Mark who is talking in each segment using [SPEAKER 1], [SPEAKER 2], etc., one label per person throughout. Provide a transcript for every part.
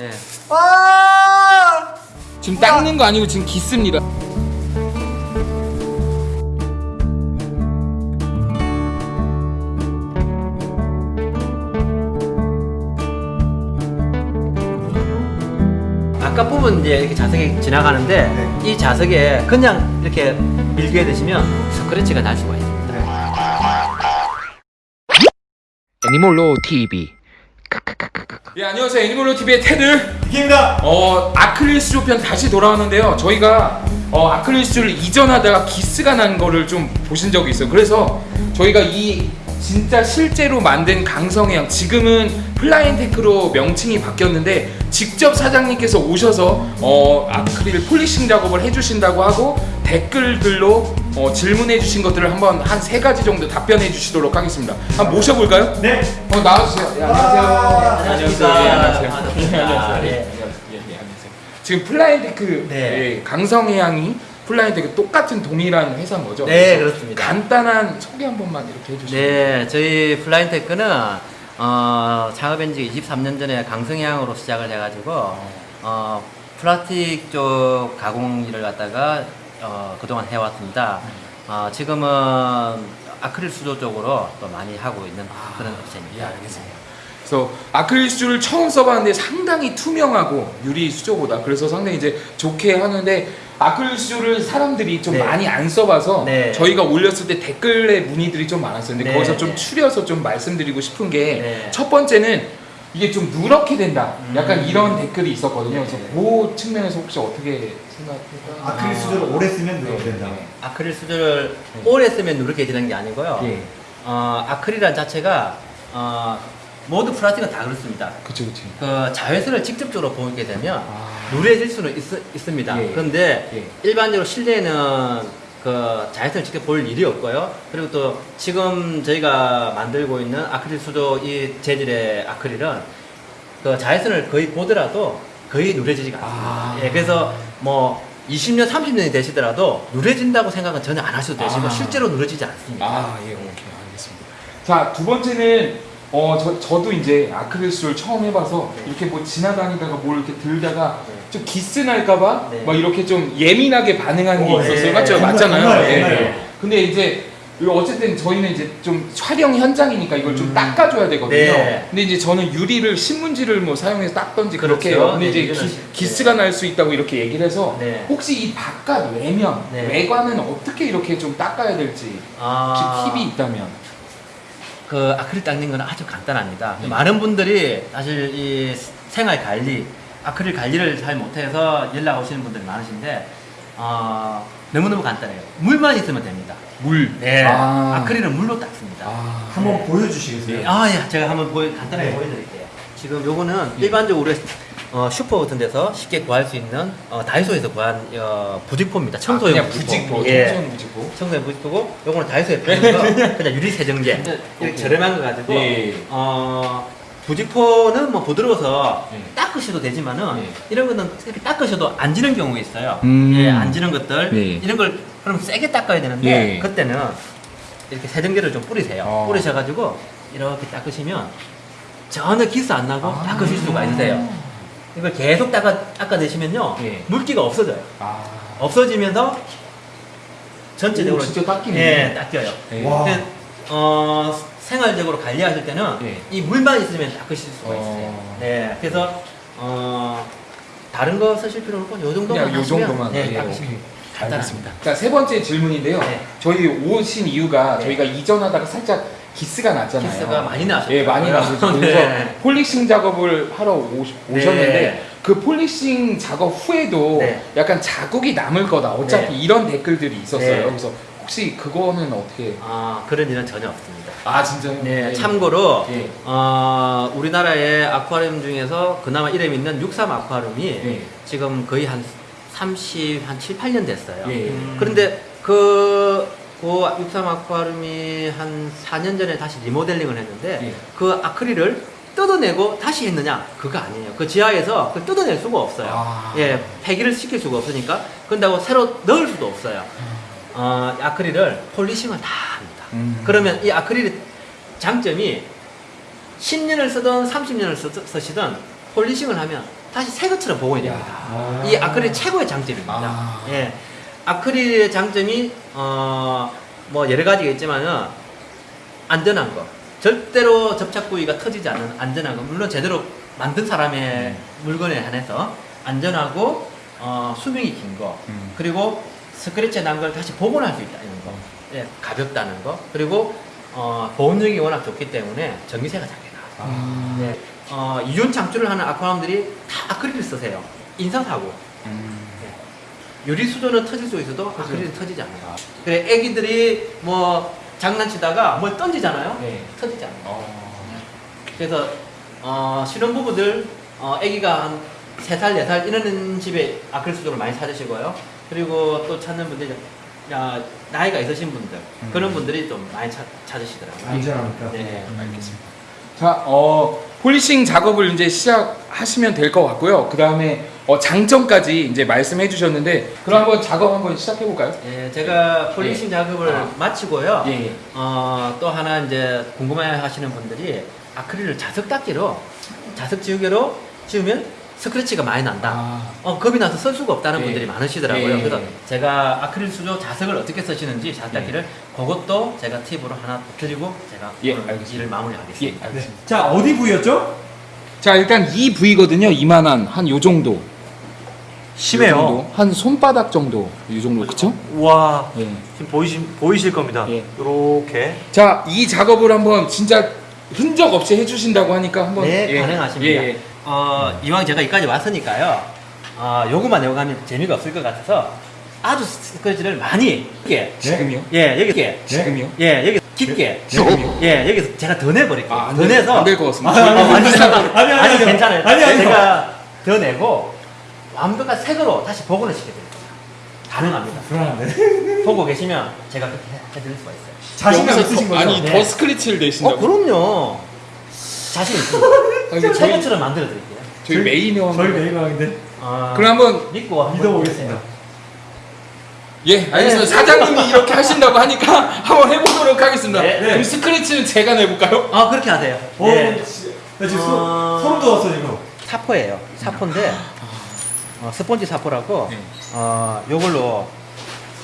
[SPEAKER 1] 예.
[SPEAKER 2] 아!
[SPEAKER 3] 지금 닦는 거 아니고 지금 기습니다.
[SPEAKER 1] 아까 부분 이제 이렇게 자석이 지나가는데
[SPEAKER 2] 네.
[SPEAKER 1] 이 자석에 그냥 이렇게 밀게 되시면 스크래치가 날 수가 있습니다.
[SPEAKER 4] 애니몰로 TV
[SPEAKER 3] 예 안녕하세요 애니멀로 TV의 테드.
[SPEAKER 2] 이깁니다.
[SPEAKER 3] 어 아크릴 수조 편 다시 돌아왔는데요. 저희가 어 아크릴 수조를 이전하다가 기스가 난 거를 좀 보신 적이 있어요. 그래서 저희가 이 진짜 실제로 만든 강성해양 지금은 플라인테크로 명칭이 바뀌었는데 직접 사장님께서 오셔서 어 아크릴 polishing 작업을 해주신다고 하고 댓글들로 어, 질문해 주신 것들을 한번 한 세 가지 정도 답변해 주시도록 하겠습니다. 한번 모셔볼까요?
[SPEAKER 2] 네.
[SPEAKER 3] 어 나와주세요. 예, 안녕하세요.
[SPEAKER 2] 와,
[SPEAKER 1] 안녕하십니까.
[SPEAKER 3] 예, 안녕하세요.
[SPEAKER 1] 반갑습니다.
[SPEAKER 3] 예, 안녕하세요.
[SPEAKER 1] 예.
[SPEAKER 3] 예, 예, 예, 안녕하세요. 지금 플라인테크
[SPEAKER 1] 네.
[SPEAKER 3] 예, 강성해양이 플라인테크 똑같은 동일한 회사인 거죠?
[SPEAKER 1] 네, 그렇습니다.
[SPEAKER 3] 간단한 소개 한 번만 이렇게 해주시면.
[SPEAKER 1] 네, 저희 플라인테크는 어, 창업한 지 23년 전에 강성해양으로 시작을 해가지고 어, 플라스틱 쪽 가공 일을 갖다가 어, 그동안 해왔습니다. 어, 지금은 아크릴 수조 쪽으로 또 많이 하고 있는 그런
[SPEAKER 3] 예,
[SPEAKER 1] 업체입니다.
[SPEAKER 3] 알겠습니다. 그래서 아크릴 수조를 처음 써봤는데 상당히 투명하고 유리 수조보다 그래서 상당히 이제 좋게 하는데 아크릴 수조를 사람들이 좀
[SPEAKER 1] 네.
[SPEAKER 3] 많이 안 써봐서
[SPEAKER 1] 네.
[SPEAKER 3] 저희가 올렸을 때 댓글에 문의들이 좀 많았어요. 근데
[SPEAKER 1] 네,
[SPEAKER 3] 거기서 좀
[SPEAKER 1] 네.
[SPEAKER 3] 추려서 좀 말씀드리고 싶은 게
[SPEAKER 1] 네.
[SPEAKER 3] 첫 번째는 이게 좀 누렇게 된다. 약간
[SPEAKER 1] 음.
[SPEAKER 3] 이런 댓글이 있었거든요. 그래서
[SPEAKER 1] 네.
[SPEAKER 3] 그 측면에서 혹시 어떻게 생각해요?
[SPEAKER 2] 아크릴 수저를 오래 쓰면 누렇게 된다.
[SPEAKER 1] 아크릴 수조를
[SPEAKER 3] 네.
[SPEAKER 1] 오래 쓰면 누렇게 되는 게 아니고요.
[SPEAKER 3] 예.
[SPEAKER 1] 어, 아크릴이란 자체가 어, 모두 플라스틱은 다 그렇습니다.
[SPEAKER 3] 그쵸 그쵸.
[SPEAKER 1] 그 자외선을 직접적으로 보게 되면
[SPEAKER 3] 아.
[SPEAKER 1] 누래질 수는 있, 습니다
[SPEAKER 3] 예.
[SPEAKER 1] 그런데
[SPEAKER 3] 예.
[SPEAKER 1] 일반적으로 실내에는 그 자외선을 직접 볼 일이 없고요. 그리고 또 지금 저희가 만들고 있는 아크릴 수조 이 재질의 아크릴은 그 자외선을 거의 보더라도 거의 누래지지가 않습니다.
[SPEAKER 3] 아.
[SPEAKER 1] 예, 그래서 뭐 20년, 30년이 되시더라도 누래진다고 생각은 전혀 안 하셔도 되시고
[SPEAKER 3] 아.
[SPEAKER 1] 실제로 누래지지 않습니다.
[SPEAKER 3] 아, 예, 오케이, 알겠습니다. 자, 두 번째는 어, 저, 저도 이제 아크릴 수를 처음 해봐서
[SPEAKER 1] 네.
[SPEAKER 3] 이렇게 뭐 지나다니다가 뭘 이렇게 들다가
[SPEAKER 1] 네.
[SPEAKER 3] 좀 기스 날까봐
[SPEAKER 1] 네.
[SPEAKER 3] 막 이렇게 좀 예민하게 반응하는 게
[SPEAKER 2] 오,
[SPEAKER 3] 있었어요.
[SPEAKER 1] 네.
[SPEAKER 3] 맞죠?
[SPEAKER 2] 정말,
[SPEAKER 3] 맞잖아요.
[SPEAKER 2] 정말,
[SPEAKER 3] 예,
[SPEAKER 2] 정말요.
[SPEAKER 3] 예. 근데 이제 어쨌든 저희는 이제 좀 촬영 현장이니까 이걸 좀
[SPEAKER 1] 음.
[SPEAKER 3] 닦아줘야 되거든요.
[SPEAKER 1] 네.
[SPEAKER 3] 근데 이제 저는 유리를 신문지를 뭐 사용해서 닦던지 그렇게
[SPEAKER 1] 그렇죠.
[SPEAKER 3] 해요. 근데
[SPEAKER 1] 네,
[SPEAKER 3] 이제 기,
[SPEAKER 1] 시-
[SPEAKER 3] 기스가 날 수 있다고 이렇게 얘기를 해서
[SPEAKER 1] 네.
[SPEAKER 3] 혹시 이 바깥 외면,
[SPEAKER 1] 네.
[SPEAKER 3] 외관은 어떻게 이렇게 좀 닦아야 될지
[SPEAKER 1] 아.
[SPEAKER 3] 혹시 팁이 있다면?
[SPEAKER 1] 그 아크릴 닦는 건 아주 간단합니다.
[SPEAKER 3] 네.
[SPEAKER 1] 많은 분들이 사실 이 생활 관리, 아크릴 관리를 잘 못해서 연락 오시는 분들이 많으신데 어, 너무너무 간단해요. 물만 있으면 됩니다.
[SPEAKER 3] 물.
[SPEAKER 1] 네.
[SPEAKER 3] 아.
[SPEAKER 1] 아. 크릴은 물로 닦습니다.
[SPEAKER 3] 아.
[SPEAKER 2] 한번 보여주시겠어요?
[SPEAKER 1] 아, 예. 제가 한번 보여, 간단하게
[SPEAKER 2] 네.
[SPEAKER 1] 보여드릴게요. 지금 요거는 일반적으로 어, 슈퍼 같은 데서 쉽게 구할 수 있는 어, 다이소에서 구한 어, 부직포입니다. 청소용
[SPEAKER 3] 아, 그냥 부직포.
[SPEAKER 1] 예.
[SPEAKER 3] 청소용 부직포.
[SPEAKER 1] 청소용 부직포고 요거는 다이소에 파는 거 그냥 유리 세정제 이렇게. 저렴한 거 가지고
[SPEAKER 3] 예.
[SPEAKER 1] 어 부직포는 뭐 부드러워서
[SPEAKER 3] 예.
[SPEAKER 1] 닦으셔도 되지만은
[SPEAKER 3] 예.
[SPEAKER 1] 이런 거는 이렇게 닦으셔도 안 지는 경우가 있어요.
[SPEAKER 3] 음.
[SPEAKER 1] 예, 안 지는 것들
[SPEAKER 3] 예.
[SPEAKER 1] 이런 걸 그럼 세게 닦아야 되는데
[SPEAKER 3] 예.
[SPEAKER 1] 그때는 이렇게 세정제를 좀 뿌리세요.
[SPEAKER 3] 어.
[SPEAKER 1] 뿌리셔가지고 이렇게 닦으시면 전혀 기스 안 나고
[SPEAKER 3] 아.
[SPEAKER 1] 닦으실 수가 있으세요. 이걸 계속 닦아 닦아내시면요
[SPEAKER 3] 예.
[SPEAKER 1] 물기가 없어져요.
[SPEAKER 3] 아.
[SPEAKER 1] 없어지면서 전체적으로
[SPEAKER 3] 오, 진짜 닦이네.
[SPEAKER 1] 예, 닦여요.
[SPEAKER 3] 예.
[SPEAKER 1] 어, 생활적으로 관리하실 때는
[SPEAKER 3] 예.
[SPEAKER 1] 이 물만 있으면 닦으실 수가
[SPEAKER 3] 어.
[SPEAKER 1] 있어요. 네, 그래서 어, 다른 거 쓰실 필요는 없고 요 정도만
[SPEAKER 3] 요 정도만.
[SPEAKER 1] 네,
[SPEAKER 3] 예,
[SPEAKER 1] 닦으시면. 간단합니다.
[SPEAKER 3] 자, 세 번째 질문인데요.
[SPEAKER 1] 네.
[SPEAKER 3] 저희 오신 이유가
[SPEAKER 1] 네.
[SPEAKER 3] 저희가 이전하다가 살짝 기스가 났잖아요.
[SPEAKER 1] 기스가 많이 나셨죠.
[SPEAKER 3] 예, 많이 나셨죠. 그래서
[SPEAKER 1] 네.
[SPEAKER 3] 폴리싱 작업을 하러 오시,
[SPEAKER 1] 네.
[SPEAKER 3] 오셨는데 그 폴리싱 작업 후에도
[SPEAKER 1] 네.
[SPEAKER 3] 약간 자국이 남을 거다. 어차피
[SPEAKER 1] 네.
[SPEAKER 3] 이런 댓글들이 있었어요.
[SPEAKER 1] 네.
[SPEAKER 3] 그래서 혹시 그거는 어떻게?
[SPEAKER 1] 아, 그런 일은 전혀 없습니다.
[SPEAKER 3] 아, 진짜요?
[SPEAKER 1] 네, 참고로
[SPEAKER 3] 예.
[SPEAKER 1] 어, 우리나라의 아쿠아리움 중에서 그나마 이름 있는 63 아쿠아리움이
[SPEAKER 3] 예.
[SPEAKER 1] 지금 거의 한 30, 한 7, 8년 됐어요.
[SPEAKER 3] 예.
[SPEAKER 1] 그런데 그, 그 육삼 아쿠아리움이 한 4년 전에 다시 리모델링을 했는데
[SPEAKER 3] 예.
[SPEAKER 1] 그 아크릴을 뜯어내고 다시 했느냐? 그거 아니에요. 그 지하에서 그걸 뜯어낼 수가 없어요.
[SPEAKER 3] 아.
[SPEAKER 1] 예, 폐기를 시킬 수가 없으니까. 그런다고 새로 넣을 수도 없어요. 어, 아크릴을 polishing을 다 합니다.
[SPEAKER 3] 음.
[SPEAKER 1] 그러면 이 아크릴의 장점이 10년을 쓰든 30년을 쓰, 쓰시든 polishing을 하면 다시 새 것처럼 보호해야 됩니다.
[SPEAKER 2] 아.
[SPEAKER 1] 이 아크릴 최고의 장점입니다.
[SPEAKER 3] 아.
[SPEAKER 1] 예. 아크릴의 장점이 어, 뭐 여러 가지가 있지만은 안전한 거. 절대로 접착 부위가 터지지 않는 안전한 거. 물론 제대로 만든 사람의
[SPEAKER 3] 음.
[SPEAKER 1] 물건에 한해서 안전하고 어, 수명이 긴 거.
[SPEAKER 3] 음.
[SPEAKER 1] 그리고 스크래치 난 걸 다시 복원할 수 있다는 거. 예, 가볍다는 거. 그리고 어, 보온력이 워낙 좋기 때문에 전기세가 작게 나와요.
[SPEAKER 3] 아.
[SPEAKER 1] 네. 어, 이륜 창출을 하는 아쿠아람들이 다 아크릴을 쓰세요. 인사사고.
[SPEAKER 3] 음.
[SPEAKER 1] 유리 수조는 터질 수 있어도 아크릴은 터지지 않아요. 그래, 애기들이 뭐 장난치다가 뭘 던지잖아요.
[SPEAKER 3] 네.
[SPEAKER 1] 터지지 않아요.
[SPEAKER 3] 어.
[SPEAKER 1] 그래서 어, 신혼부부들 어, 애기가 한 3살, 4살 이러는 집에 아크릴 수조를 많이 찾으시고요. 그리고 또 찾는 분들이 야, 나이가 있으신 분들
[SPEAKER 3] 음.
[SPEAKER 1] 그런 분들이 좀 많이 찾, 찾으시더라고요.
[SPEAKER 2] 안전하니까.
[SPEAKER 1] 네.
[SPEAKER 3] 알겠습니다. 자, 어, 폴리싱 작업을 이제 시작하시면 될 것 같고요. 그 다음에 어, 장점까지 이제 말씀해 주셨는데, 그럼 한번 작업 한번 시작해 볼까요?
[SPEAKER 1] 예, 제가 폴리싱 작업을
[SPEAKER 3] 아.
[SPEAKER 1] 마치고요.
[SPEAKER 3] 예, 예.
[SPEAKER 1] 어, 또 하나 이제 궁금해 하시는 분들이 아크릴을 자석 닦기로 자석 지우개로 지우면 스크래치가 많이 난다.
[SPEAKER 3] 아,
[SPEAKER 1] 어, 겁이 나서 쓸 수가 없다는
[SPEAKER 3] 예.
[SPEAKER 1] 분들이 많으시더라고요.
[SPEAKER 3] 예.
[SPEAKER 1] 그래서 제가 아크릴 수조 자석을 어떻게 쓰시는지 자석 닦기를 그것도 제가 팁으로 하나 드리고 제가
[SPEAKER 3] 예.
[SPEAKER 1] 일을
[SPEAKER 3] 예,
[SPEAKER 1] 마무리하겠습니다.
[SPEAKER 2] 네. 자, 어디 부위였죠?
[SPEAKER 3] 자, 일단 이 부위거든요. 이만한 한 요 정도. 요 정도. 한 손바닥 정도. 이 정도. 그쵸?
[SPEAKER 5] 와
[SPEAKER 3] 예.
[SPEAKER 5] 지금 보이시, 보이실 겁니다.
[SPEAKER 3] 예.
[SPEAKER 5] 이렇게
[SPEAKER 3] 자, 이 작업을 한번 진짜 흔적 없이 해주신다고 하니까 한번
[SPEAKER 1] 네,
[SPEAKER 3] 예.
[SPEAKER 1] 가능하십니다.
[SPEAKER 3] 예, 예.
[SPEAKER 1] 어, 이왕 제가 여기까지 왔으니까요. 어, 요것만 외워가면 재미가 없을 것 같아서 아주 스크래치를 많이 깊게
[SPEAKER 3] 지금요?
[SPEAKER 1] 예, 여기 깊게
[SPEAKER 3] 지금요?
[SPEAKER 1] 예, 여기 깊게
[SPEAKER 3] 지금요?
[SPEAKER 1] 예, 여기서 제가 더 내버릴게요.
[SPEAKER 3] 아,
[SPEAKER 1] 안더
[SPEAKER 3] 될-
[SPEAKER 1] 내서
[SPEAKER 3] 안 될 것 같습니다.
[SPEAKER 1] 아, 아니, 아니, 아니,
[SPEAKER 2] 아니, 아니,
[SPEAKER 1] 아니,
[SPEAKER 2] 아니.
[SPEAKER 1] 괜찮아요.
[SPEAKER 2] 아니, 아니.
[SPEAKER 1] 제가 더 내고 완벽한 색으로 다시 복원을 시켜드릴 거예요. 가능합니다.
[SPEAKER 2] 불안한데.
[SPEAKER 1] 보고 계시면 제가 그렇게 해- 해드릴 수가 있어요.
[SPEAKER 2] 자신감 있으신
[SPEAKER 3] 더-
[SPEAKER 2] 거죠?
[SPEAKER 3] 아니,
[SPEAKER 1] 네.
[SPEAKER 3] 더 스크래치를 내신다고?
[SPEAKER 1] 어, 그럼요. 자신 있습니다.
[SPEAKER 3] 아니, 저희,
[SPEAKER 1] 새것처럼 만들어 드릴게요.
[SPEAKER 3] 저희 메인이요.
[SPEAKER 2] 저희 메이방인데.
[SPEAKER 1] 어,
[SPEAKER 3] 그럼 한번
[SPEAKER 1] 믿고 한번
[SPEAKER 2] 믿어보겠습니다.
[SPEAKER 1] 해보세요.
[SPEAKER 3] 예, 알겠습니다. 사장님이 이렇게 하신다고 하니까 한번 해보도록 하겠습니다.
[SPEAKER 1] 네, 네.
[SPEAKER 3] 그럼 스크래치는 제가 내볼까요?
[SPEAKER 1] 아 그렇게 하세요.
[SPEAKER 2] 어,
[SPEAKER 1] 예.
[SPEAKER 2] 씨, 나 지금
[SPEAKER 1] 어.
[SPEAKER 2] 소, 소름 돋았어, 이거.
[SPEAKER 1] 사포예요. 사포인데 어, 스펀지 사포라고
[SPEAKER 3] 네.
[SPEAKER 1] 어 요걸로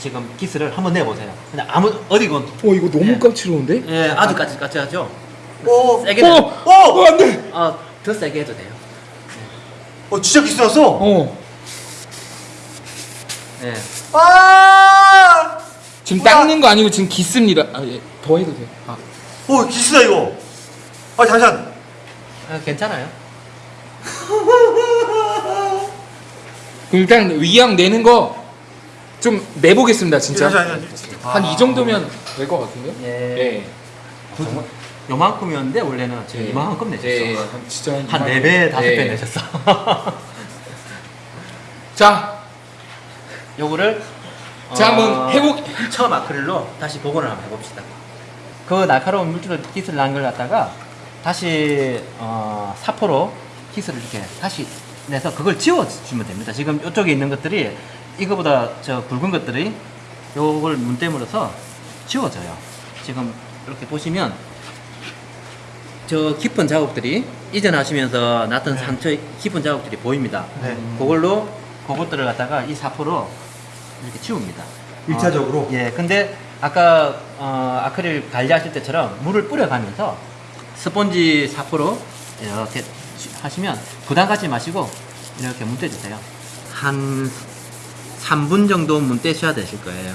[SPEAKER 1] 지금 기스를 한번 내보세요. 그냥 아무 어디건
[SPEAKER 3] 어, 이거 너무
[SPEAKER 1] 예.
[SPEAKER 3] 까칠한데?
[SPEAKER 1] 예 아주 까칠까칠하죠.
[SPEAKER 5] 오,
[SPEAKER 1] 세게
[SPEAKER 3] 어,
[SPEAKER 1] 내.
[SPEAKER 3] 어, 어, 안 돼.
[SPEAKER 1] 어 더 세게 해도 돼요.
[SPEAKER 5] 어 진짜 기스 났어.
[SPEAKER 3] 어,
[SPEAKER 1] 예.
[SPEAKER 5] 아,
[SPEAKER 3] 지금
[SPEAKER 5] 뭐야?
[SPEAKER 3] 닦는 거 아니고 지금 기습니다. 아, 예, 더 해도 돼요. 아,
[SPEAKER 5] 오 기스다 이거. 아 잠시만.
[SPEAKER 1] 아, 괜찮아요.
[SPEAKER 3] 일단 위양 내는 거 좀 내보겠습니다, 진짜. 한 이 정도면 될 것 같은데?
[SPEAKER 1] 예.
[SPEAKER 3] 예.
[SPEAKER 1] 정말 요만큼이었는데 원래는 지금
[SPEAKER 3] 예.
[SPEAKER 1] 이만큼 내셨어.
[SPEAKER 3] 예, 예. 한 진짜
[SPEAKER 1] 한한
[SPEAKER 3] 이만큼.
[SPEAKER 1] 4배, 5배
[SPEAKER 3] 예.
[SPEAKER 1] 내셨어.
[SPEAKER 3] 자,
[SPEAKER 1] 요거를
[SPEAKER 3] 자 한번 해보.
[SPEAKER 1] 처음 아크릴로 다시 복원을 한번 해봅시다. 그 날카로운 물질로 기스를 난 걸 갖다가 다시 어, 사포로 기스를 이렇게 다시 내서 그걸 지워주면 됩니다. 지금 이쪽에 있는 것들이 이거보다 저 굵은 것들이 요걸 문대물어서 지워져요. 지금 이렇게 보시면 저 깊은 자국들이 이전하시면서 났던 상처 깊은 자국들이 보입니다.
[SPEAKER 5] 네.
[SPEAKER 1] 그걸로 그것들을 갖다가 이 사포로 이렇게 지웁니다.
[SPEAKER 2] 일차적으로?
[SPEAKER 1] 어, 예, 근데 아까 어, 아크릴 관리하실 때처럼 물을 뿌려가면서 스펀지 사포로 이렇게 하시면 부담 갖지 마시고 이렇게 문대주세요. 한 3분 정도 문대셔야 되실 거예요.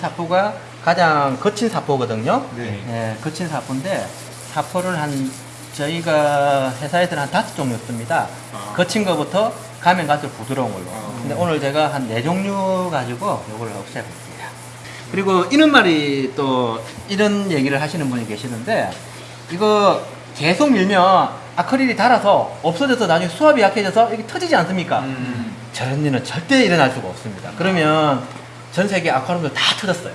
[SPEAKER 1] 사포가 가장 거친 사포거든요.
[SPEAKER 2] 네.
[SPEAKER 1] 예, 거친 사포인데 사포를 한 저희가 회사에서는 한 다섯 종류 씁니다.
[SPEAKER 3] 아.
[SPEAKER 1] 거친 거부터 가면 갈수록 부드러운 걸로.
[SPEAKER 3] 아.
[SPEAKER 1] 근데 오늘 제가 한 네 종류 가지고 이걸 없애볼게요. 그리고 이런 말이 또 이런 얘기를 하시는 분이 계시는데 이거 계속 밀면 아크릴이 닳아서 없어져서 나중에 수압이 약해져서 이게 터지지 않습니까?
[SPEAKER 3] 음.
[SPEAKER 1] 저런 일은 절대 일어날 수가 없습니다. 그러면 전 세계 아쿠아리움들 다 터졌어요.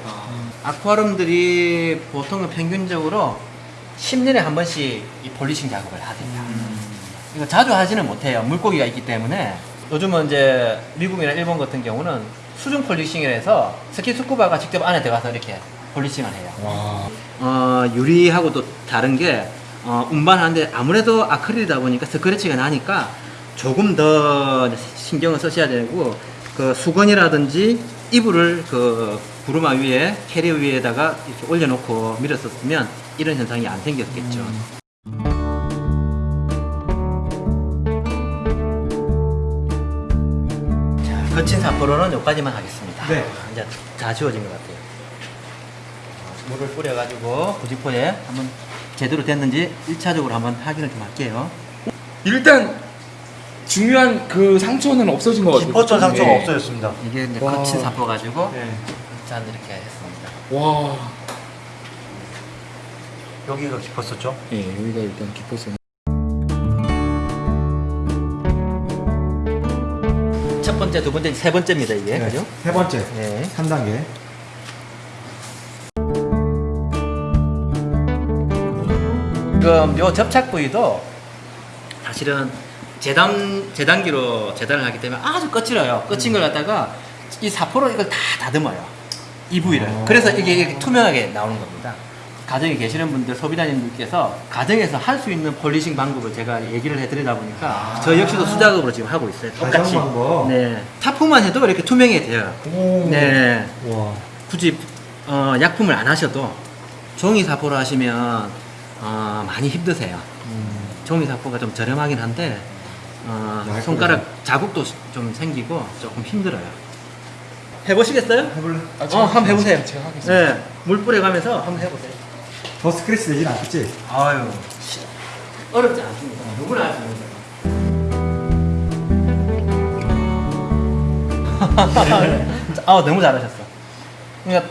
[SPEAKER 1] 아쿠아리움들이 보통은 평균적으로 10년에 한 번씩 이 polishing 작업을 하게 됩니다. 이거 자주 하지는 못해요. 물고기가 있기 때문에. 요즘은 이제 미국이나 일본 같은 경우는 수중 polishing을 해서 스킨 스쿠바가 직접 안에 들어가서 이렇게 폴리싱을 해요.
[SPEAKER 3] 와.
[SPEAKER 1] 어, 유리하고 또 다른 게 어, 운반하는데 아무래도 아크릴이다 보니까 스크래치가 나니까 조금 더 신경을 쓰셔야 되고 그 수건이라든지 이불을 그 구루마 위에 캐리어 위에다가 이렇게 올려놓고 밀었었으면 이런 현상이 안 생겼겠죠. 자, 거친 사포로는 여기까지만 하겠습니다.
[SPEAKER 2] 네.
[SPEAKER 1] 이제 다 지워진 것 같아요. 어, 물을 뿌려가지고 부지포에 한번 제대로 됐는지 1차적으로 한번 확인을 좀 할게요.
[SPEAKER 3] 일단 중요한 그 상처는 없어진 것 같아요.
[SPEAKER 5] 깊었던 상처가
[SPEAKER 3] 네.
[SPEAKER 5] 없어졌습니다.
[SPEAKER 1] 이게 이제
[SPEAKER 3] 와.
[SPEAKER 1] 거친 사포 가지고
[SPEAKER 2] 네.
[SPEAKER 1] 짠 이렇게 했습니다.
[SPEAKER 3] 와.
[SPEAKER 5] 여기가 깊었었죠?
[SPEAKER 3] 예, 여기가 일단 깊었어요.
[SPEAKER 1] 첫 번째, 두 번째, 세 번째입니다 이게
[SPEAKER 2] 네.
[SPEAKER 1] 그죠?
[SPEAKER 2] 세 번째.
[SPEAKER 1] 네.
[SPEAKER 2] 3단계.
[SPEAKER 1] 지금 요 접착 부위도 사실은 재단 재단기로 재단을 하기 때문에 아주 거칠어요. 거친 걸 갖다가 이 사포로 이걸 다 다듬어요. 이 부위를.
[SPEAKER 2] 어.
[SPEAKER 1] 그래서 이게 이렇게 투명하게 나오는 겁니다. 가정에 계시는 분들 소비자님들께서 가정에서 할 수 있는 폴리싱 방법을 제가 얘기를 해드리다 보니까 저 역시도 수작업으로 지금 하고 있어요. 똑같이. 네. 타프만 해도 이렇게 투명해 돼요.
[SPEAKER 2] 오.
[SPEAKER 1] 네.
[SPEAKER 2] 와.
[SPEAKER 1] 굳이 어, 약품을 안 하셔도 종이 사포로 하시면 어, 많이 힘드세요.
[SPEAKER 2] 음.
[SPEAKER 1] 종이 사포가 좀 저렴하긴 한데 어,
[SPEAKER 2] 얇고
[SPEAKER 1] 손가락 자국도 좀 생기고 조금 힘들어요. 해보시겠어요?
[SPEAKER 2] 해볼래?
[SPEAKER 3] 아,
[SPEAKER 1] 어, 한번 해보세요.
[SPEAKER 3] 제가 하겠습니다.
[SPEAKER 1] 네, 물 뿌려가면서 한번 해보세요.
[SPEAKER 2] 더 스크래치 되진 않겠지?
[SPEAKER 1] 아유, 씨, 어렵지 않습니다. 누구나 할 수 있는 거. 아, 너무 잘하셨어. 그러니까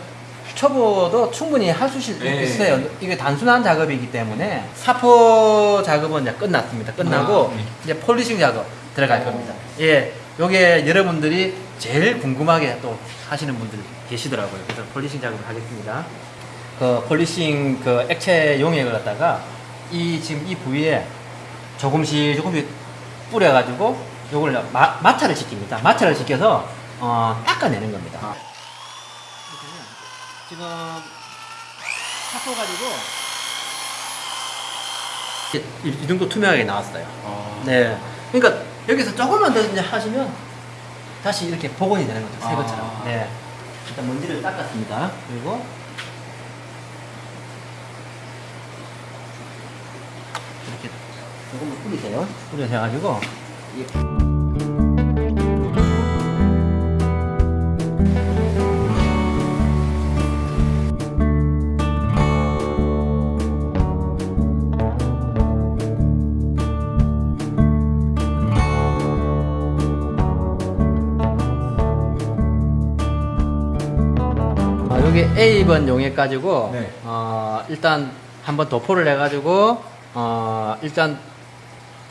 [SPEAKER 1] 초보도 충분히 할수
[SPEAKER 3] 네.
[SPEAKER 1] 있어요. 이게 단순한 작업이기 때문에 사포 작업은 이제 끝났습니다. 끝나고
[SPEAKER 3] 아, 네.
[SPEAKER 1] 이제 폴리싱 작업 들어갈
[SPEAKER 3] 어.
[SPEAKER 1] 겁니다. 예, 요게 여러분들이 제일 궁금하게 또 하시는 분들 계시더라고요. 그래서 폴리싱 작업을 하겠습니다. 그 폴리싱 그 액체 용액을 갖다가 이 지금 이 부위에 조금씩 조금씩 뿌려가지고 요걸 마, 마찰을 시킵니다. 마찰을 시켜서 어, 닦아내는 겁니다. 지금 사포 가지고 이, 이 정도 투명하게 나왔어요.
[SPEAKER 3] 아.
[SPEAKER 1] 네. 그러니까 여기서 조금만 더 이제 하시면 다시 이렇게 복원이 되는 거죠. 새
[SPEAKER 3] 아.
[SPEAKER 1] 것처럼. 네. 일단 먼지를 닦았습니다. 그리고 이렇게 조금만 뿌리세요. 뿌려셔가지고 이- 아, 여기 A번 용액 가지고
[SPEAKER 2] 네.
[SPEAKER 1] 어, 일단 한번 도포를 해가지고 어, 일단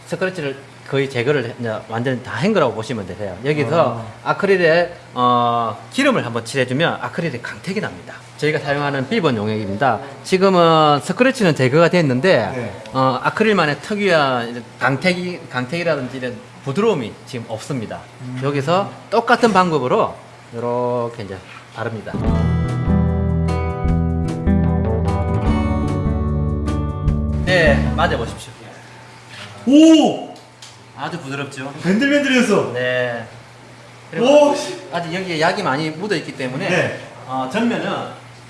[SPEAKER 1] 스크래치를 거의 제거를 이제 완전 다한 거라고 보시면 되세요. 여기서 아 크릴에 어, 기름을 한번 칠해주면 아크릴이 강택이 납니다. 저희가 사용하는 B번 용액입니다. 지금은 스크래치는 제거가 됐는데
[SPEAKER 2] 네.
[SPEAKER 1] 어, 아크릴만의 특유한 강택이 강택이라든지 이런 부드러움이 지금 없습니다. 여기서 똑같은 방법으로 이렇게 이제 바릅니다. 네, 맞아 보십시오.
[SPEAKER 2] 오!
[SPEAKER 1] 아주 부드럽죠.
[SPEAKER 2] 밴들밴들해졌어.
[SPEAKER 1] 네.
[SPEAKER 2] 오! 씨.
[SPEAKER 1] 아직 여기에 약이 많이 묻어 있기 때문에
[SPEAKER 2] 네.
[SPEAKER 1] 어, 전면은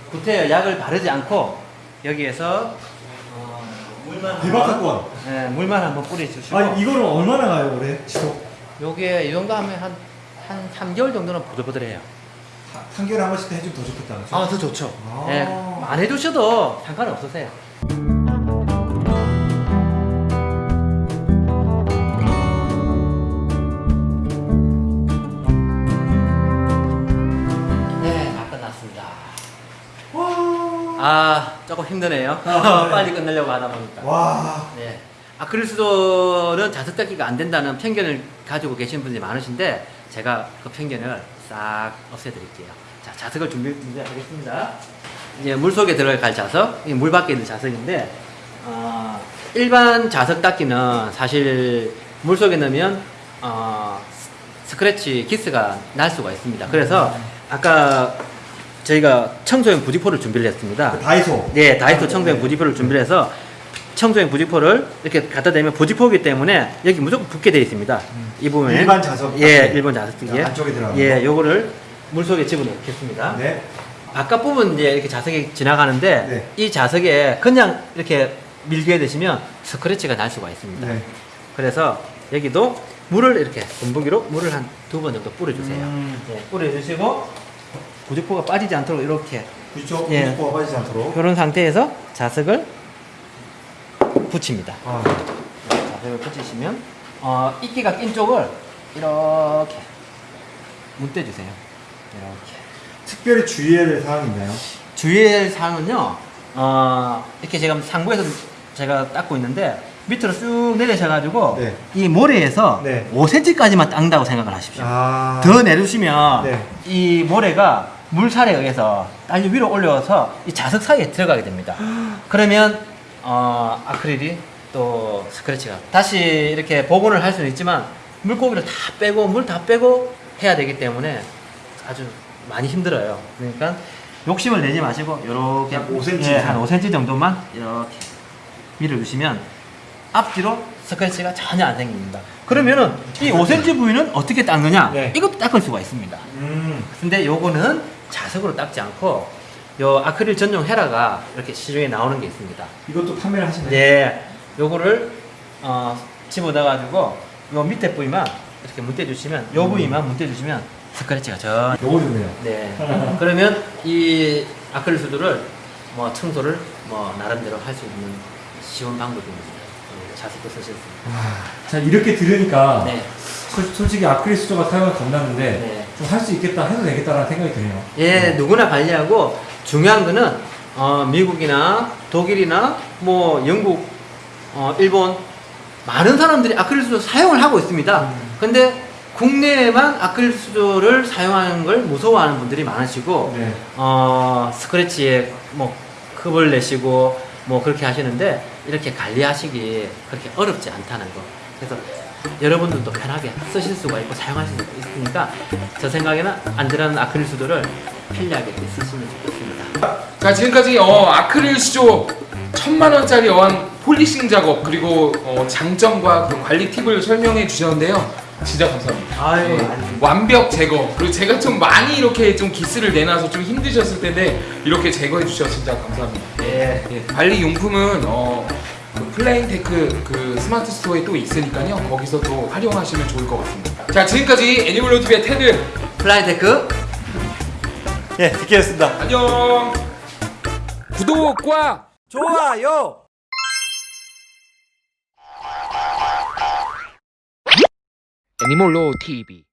[SPEAKER 1] 구태여 약을 바르지 않고 여기에서 어, 물만
[SPEAKER 2] 대박 사건.
[SPEAKER 1] 네, 물만 한번 뿌려주시고
[SPEAKER 2] 아, 이거는 얼마나 가요, 올해? 지속?
[SPEAKER 1] 요게 이 정도 하면 한, 한 3개월 정도는 부들부들해요.
[SPEAKER 2] 한- 한 개월에 한 번씩 해주면 더 좋겠다. 그죠?
[SPEAKER 1] 아, 더 좋죠.
[SPEAKER 2] 아.
[SPEAKER 1] 네, 안 해주셔도 상관없으세요. 조금 힘드네요.
[SPEAKER 2] 아, 네.
[SPEAKER 1] 빨리 끝내려고 하다 보니까.
[SPEAKER 2] 와.
[SPEAKER 1] 네. 아크릴수도는 자석 닦기가 안 된다는 편견을 가지고 계신 분들이 많으신데 제가 그 편견을 싹 없애드릴게요. 자, 자석을 준비, 준비하겠습니다. 이제 물 속에 들어갈 자석, 물 밖에 있는 자석인데 어, 일반 자석 닦기는 사실 물 속에 넣으면 어, 스- 스크래치 기스가 날 수가 있습니다. 그래서 아까 저희가 청소용 부지포를 준비를 했습니다.
[SPEAKER 2] 그 다이소.
[SPEAKER 1] 네, 다이소 청소용 부지포를 준비를 해서 청소용 부직포를 이렇게 갖다 대면 부직포이기 때문에 여기 무조건 붙게 되어 있습니다. 이 부분에
[SPEAKER 2] 일반 자석
[SPEAKER 1] 예,
[SPEAKER 2] 같은
[SPEAKER 1] 일본 자석기에
[SPEAKER 2] 안쪽에 들어가는
[SPEAKER 1] 예,
[SPEAKER 2] 거.
[SPEAKER 1] 요거를 물 속에 집어넣겠습니다.
[SPEAKER 2] 네.
[SPEAKER 1] 바깥 부분 이제 이렇게 자석이 지나가는데
[SPEAKER 2] 네.
[SPEAKER 1] 이 자석에 그냥 이렇게 밀게 되시면 스크래치가 날 수가 있습니다.
[SPEAKER 2] 네.
[SPEAKER 1] 그래서 여기도 물을 이렇게 분무기로 물을 한 두 번 정도 뿌려주세요.
[SPEAKER 2] 음.
[SPEAKER 1] 예, 뿌려주시고 구직포가 빠지지 않도록 이렇게
[SPEAKER 2] 그쪽
[SPEAKER 1] 예.
[SPEAKER 2] 부직포가 빠지지 않도록.
[SPEAKER 1] 이런 상태에서 자석을 붙입니다.
[SPEAKER 2] 아,
[SPEAKER 1] 자석을 붙이시면 어, 이끼가 낀 쪽을 이렇게 문대주세요. 이렇게.
[SPEAKER 2] 특별히 주의해야 될 사항이 있나요?
[SPEAKER 1] 주의할 사항은요, 어, 이렇게 제가 상부에서 제가 닦고 있는데, 밑으로 쭉 내리셔가지고,
[SPEAKER 2] 네.
[SPEAKER 1] 이 모래에서
[SPEAKER 2] 네.
[SPEAKER 1] 5cm까지만 닦는다고 생각을 하십시오.
[SPEAKER 2] 아.
[SPEAKER 1] 더 내려주시면,
[SPEAKER 2] 네.
[SPEAKER 1] 이 모래가 물살에 의해서 딸려 위로 올려서 이 자석 사이에 들어가게 됩니다. 그러면, 어, 아크릴이 또 스크래치가 다시 이렇게 복원을 할 수는 있지만, 물고기를 다 빼고, 물 다 빼고 해야 되기 때문에 아주 많이 힘들어요. 그러니까 욕심을 내지 마시고 이렇게
[SPEAKER 2] 한 5cm
[SPEAKER 1] 예. 한 5cm 정도만 이렇게 밀어주시면 앞뒤로 스크래치가 전혀 안 생깁니다. 그러면은 이 5cm 부위는 어떻게 닦느냐?
[SPEAKER 2] 네.
[SPEAKER 1] 이것도 닦을 수가 있습니다.
[SPEAKER 2] 음.
[SPEAKER 1] 근데 요거는 자석으로 닦지 않고 요 아크릴 전용 헤라가 이렇게 시중에 나오는 게 있습니다.
[SPEAKER 2] 이것도 판매를 하시나요?
[SPEAKER 1] 네, 요거를 어, 집어넣어 가지고 요 밑에 부위만 이렇게 문대 주시면 요 부위만 문대 주시면 스크래치가 전혀
[SPEAKER 2] 요거 좋네요.
[SPEAKER 1] 네. 그러면 이 아크릴 수도를 뭐 청소를 뭐 나름대로 할 수 있는 쉬운 방법입니다. 네, 자석도 쓰실 수 있고.
[SPEAKER 2] 자 이렇게 들으니까
[SPEAKER 1] 네.
[SPEAKER 2] 솔- 솔직히 아크릴 수조가 사용을 겁나는데
[SPEAKER 1] 네.
[SPEAKER 2] 좀 할 수 있겠다 해도 되겠다라는 생각이 드네요.
[SPEAKER 1] 예, 누구나 관리하고 중요한 거는 어, 미국이나 독일이나 뭐 영국, 어, 일본 많은 사람들이 아크릴 수조 사용을 하고 있습니다. 근데 국내에만 아크릴 수조를 사용하는 걸 무서워하는 분들이 많으시고
[SPEAKER 2] 네.
[SPEAKER 1] 어, 스크래치에 뭐 컵을 내시고 뭐 그렇게 하시는데 이렇게 관리하시기 그렇게 어렵지 않다는 거. 그래서 여러분들도 편하게 쓰실 수가 있고 사용하실 수 있으니까 저 생각에는 안전한 아크릴 수도를 편리하게 쓰시면 좋겠습니다.
[SPEAKER 3] 자 지금까지 어, 아크릴 수조 천만 원짜리 어한 폴리싱 작업 그리고 어, 장점과 그 관리 팁을 설명해 주셨는데요. 진짜 감사합니다. 예,
[SPEAKER 1] 아닙니다.
[SPEAKER 3] 완벽 제거 그리고 제가 좀 많이 이렇게 좀 기스를 내놔서 좀 힘드셨을 텐데 이렇게 제거해 주셔서 진짜 감사합니다.
[SPEAKER 1] 예.
[SPEAKER 3] 예, 관리 용품은 어, 그 플라인테크 그 스마트 스토어에 또 있으니까요. 거기서 또 활용하시면 좋을 것 같습니다. 자 지금까지 애니멀로 TV의 테드
[SPEAKER 1] 플라인테크
[SPEAKER 5] 예, 디케였습니다.
[SPEAKER 3] 안녕. 구독과
[SPEAKER 5] 좋아요.
[SPEAKER 4] 애니몰로 TV